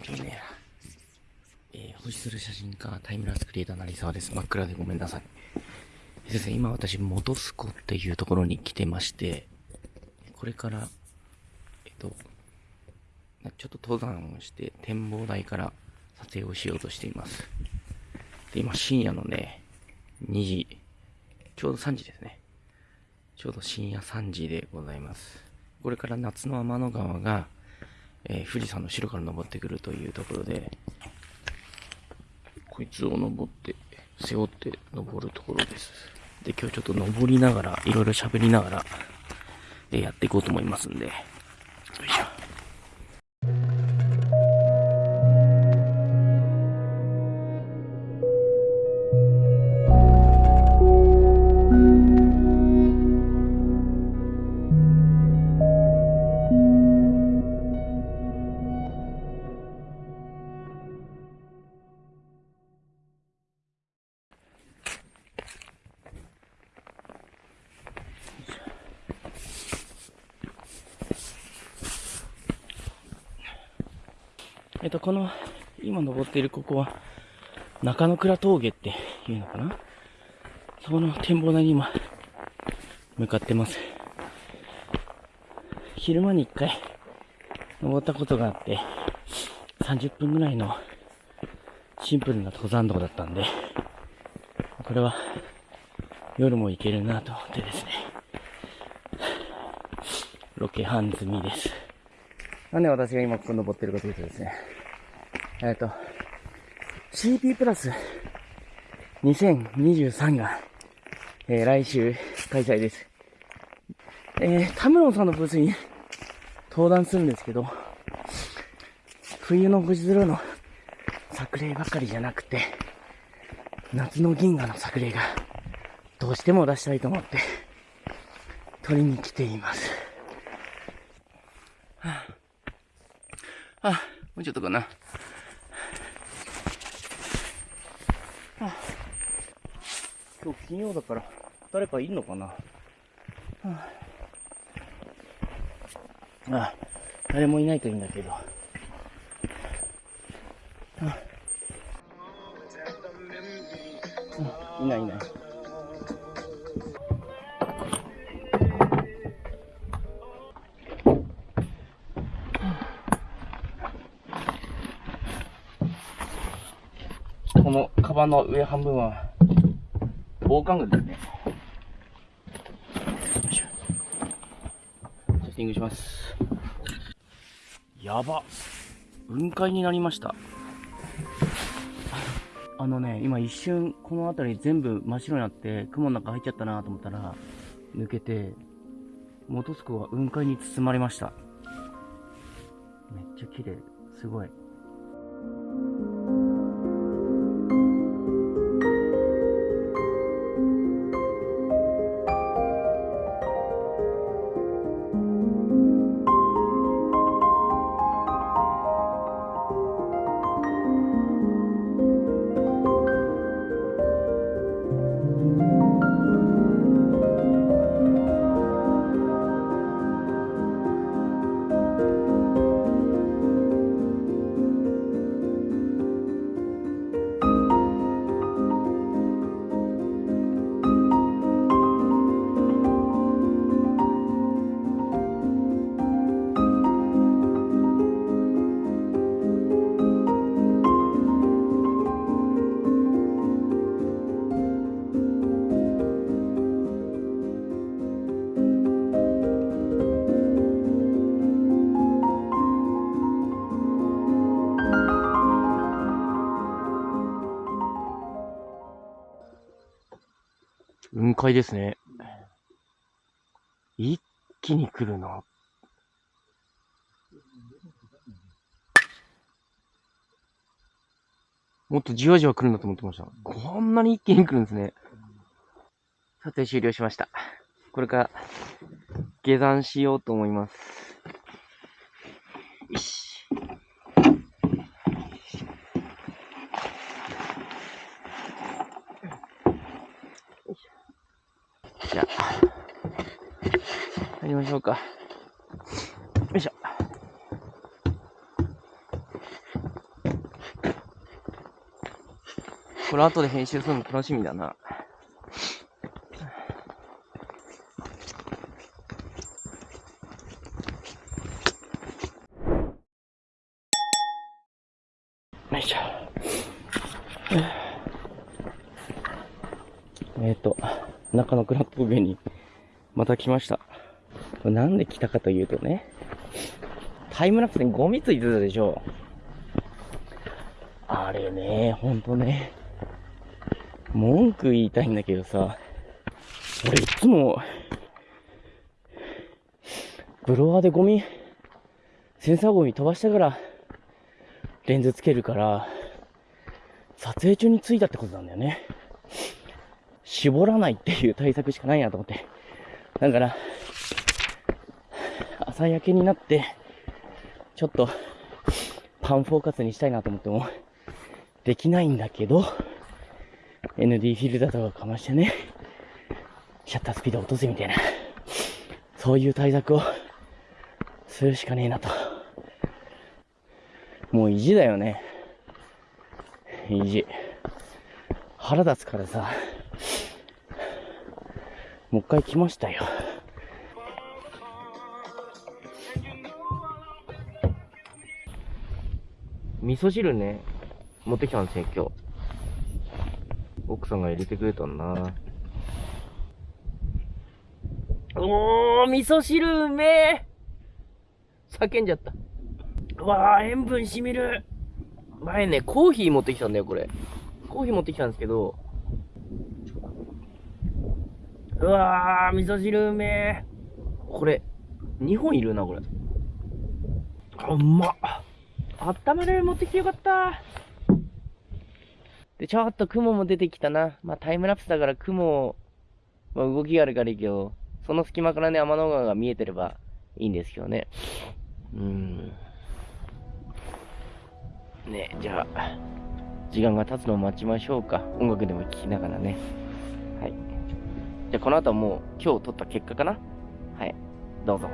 係ねえな。えー、星する写真家、タイムラスクリエイター成沢です。真っ暗でごめんなさい。先生、今私、元栖湖っていうところに来てまして、これから、えっと、ちょっと登山をして展望台から撮影をしようとしています。で、今深夜のね、2時、ちょうど3時ですね。ちょうど深夜3時でございます。これから夏の天の川が、えー、富士山の城から登ってくるというところで、こいつを登って、背負って登るところです。で、今日ちょっと登りながら、いろいろ喋りながら、えやっていこうと思いますんで、よいしょ。えっと、この、今登っているここは、中野倉峠っていうのかな？そこの展望台に今、向かってます。昼間に一回、登ったことがあって、30分ぐらいのシンプルな登山道だったんで、これは夜も行けるなと思ってですね、ロケハン済みです。なんで私が今ここ登ってるかというとですね、えっ、ー、と、CP プラス2023が、えー、来週開催です。えー、田室さんのブースに登壇するんですけど、冬の星空の作例ばかりじゃなくて、夏の銀河の作例がどうしても出したいと思って、取りに来ています。はああ、もうちょっとかな。あ、今日金曜だから、誰かいんのかな？あ、あ、誰もいないといいんだけど。あ、いないいない。バンの上半分は防寒具ですね。セッティングします。やば。雲海になりました。あのね、今一瞬この辺り全部真っ白になって雲の中入っちゃったなと思ったら抜けて、元栖湖は雲海に包まれました。めっちゃ綺麗。すごい。雲海ですね。一気に来るな。もっとじわじわ来るんだと思ってました。こんなに一気に来るんですね。撮影終了しました。これから下山しようと思います。りましょうか。よいしょ。これ後で編集するの楽しみだな。よいしょ。えっ、と、中のクラップ上にまた来ました。これなんで来たかというとね、タイムラプスにゴミついてたでしょ。あれね、ほんとね、文句言いたいんだけどさ、俺いつも、ブロワーでゴミ、センサーゴミ飛ばしたから、レンズつけるから、撮影中についたってことなんだよね。絞らないっていう対策しかないなと思って。だから、朝焼けになって、ちょっと、パンフォーカスにしたいなと思っても、できないんだけど、ND フィルターとかかましてね、シャッタースピード落とすみたいな、そういう対策をするしかねえなと。もう意地だよね。意地。腹立つからさ、もう一回来ましたよ。味噌汁ね、持ってきたんですよ、今日。奥さんが入れてくれたんな。おー、味噌汁うめえ叫んじゃった。うわー、塩分しみる。前ね、コーヒー持ってきたんだよ、これ。コーヒー持ってきたんですけど、うわー、味噌汁うめえ。これ、2本いるな、これ。あ、うまっ。あったまる持ってきてよかった。で、ちょっと雲も出てきたな。まあ、タイムラプスだから雲、まあ、動きがあるからいいけど、その隙間からね、天の川が見えてればいいんですけどね。うん。ねじゃあ、時間が経つのを待ちましょうか。音楽でも聴きながらね。はい。じゃあ、この後はもう今日撮った結果かなはい。どうぞ。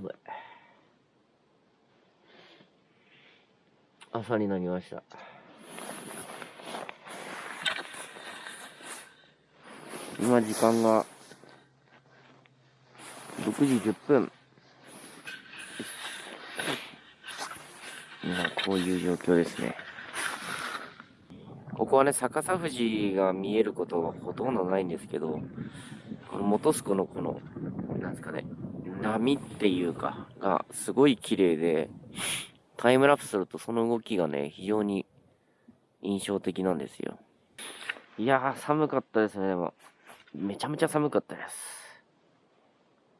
寒い。朝になりました。今時間が6時10分。今こういう状況ですね。ここはね、逆さ富士が見えることはほとんどないんですけど、この本栖湖のこの、なんですかね、波っていうか、がすごい綺麗で、タイムラプスするとその動きがね、非常に印象的なんですよ。いやー、寒かったですね、でも。めちゃめちゃ寒かったです。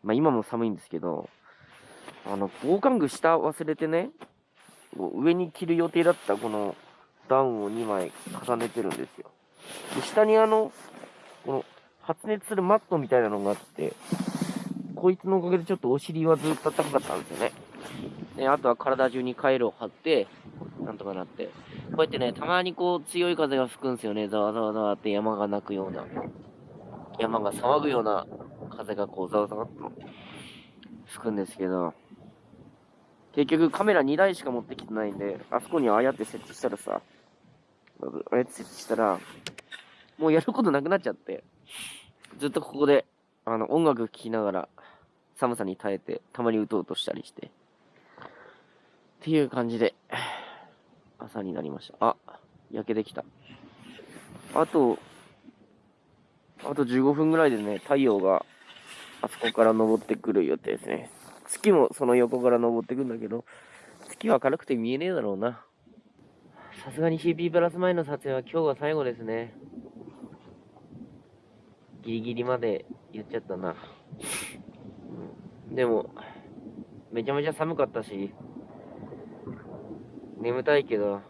まあ今も寒いんですけど、あの、防寒具下忘れてね、上に着る予定だったこのダウンを2枚重ねてるんですよ。で、下にあの、この発熱するマットみたいなのがあって、こいつのおかげでちょっとお尻はずっと高かったんですよね。で、あとは体中にカイロを貼って、なんとかなって。こうやってね、たまにこう強い風が吹くんですよね。ざわざわざわって山が鳴くような。山が騒ぐような風がこうざわざわっと吹くんですけど、結局カメラ2台しか持ってきてないんで、あそこにああやって設置したらさ、ああやって設置したら、もうやることなくなっちゃって、ずっとここで、あの、音楽聴きながら、寒さに耐えて、たまにうとうとしたりして、っていう感じで、朝になりました。あ、焼けてきた。あと、あと15分ぐらいでね、太陽があそこから登ってくる予定ですね。月もその横から登ってくんだけど、月は明るくて見えねえだろうな。さすがに CP プラス前の撮影は今日が最後ですね。ギリギリまで言っちゃったな。でも、めちゃめちゃ寒かったし、眠たいけど、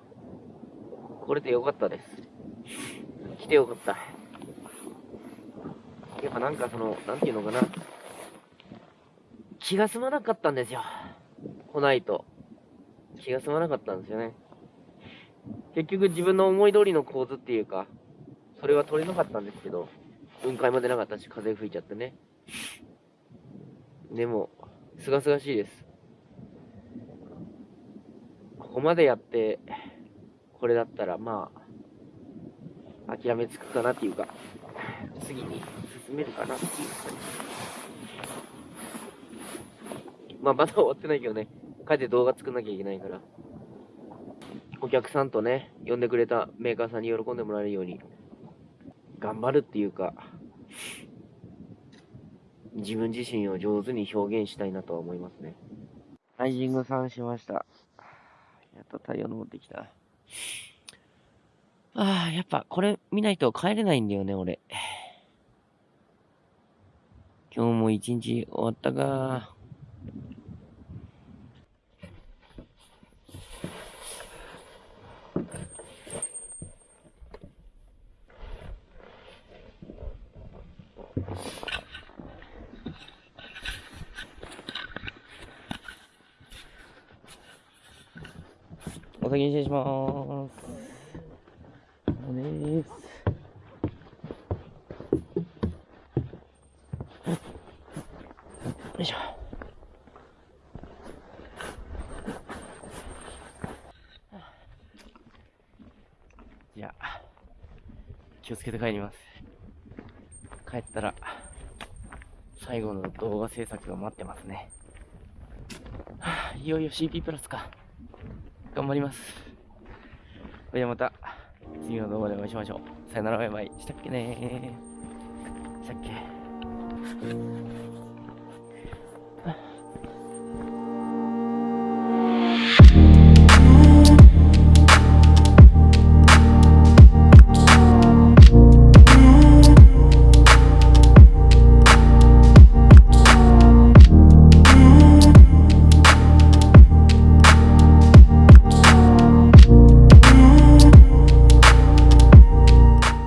来れてよかったです。来てよかった。やっぱなんかその、なんていうのかな。気が済まなかったんですよ。来ないと。気が済まなかったんですよね。結局自分の思い通りの構図っていうか、それは取れなかったんですけど、雲海も出なかったし、風吹いちゃってね。でも、すがすがしいです。ここまでやって、これだったら、まあ、諦めつくかなっていうか、次に進めるかなっていう。まあ、まだ終わってないけどね、帰って動画作んなきゃいけないから。お客さんとね、呼んでくれたメーカーさんに喜んでもらえるように、頑張るっていうか、自分自身を上手に表現したいなとは思いますね。ライジングさんしました。やっと太陽昇ってきた。ああ、やっぱこれ見ないと帰れないんだよね、俺。今日も一日終わったか。お先に失礼します。おです。よいしょ。じゃあ、気をつけて帰ります。帰ったら、最後の動画制作が待ってますね。はあ、いよいよ CP プラスか。頑張ります。それではまた、次の動画でお会いしましょう。さよならバイバイ。したっけねしたっけ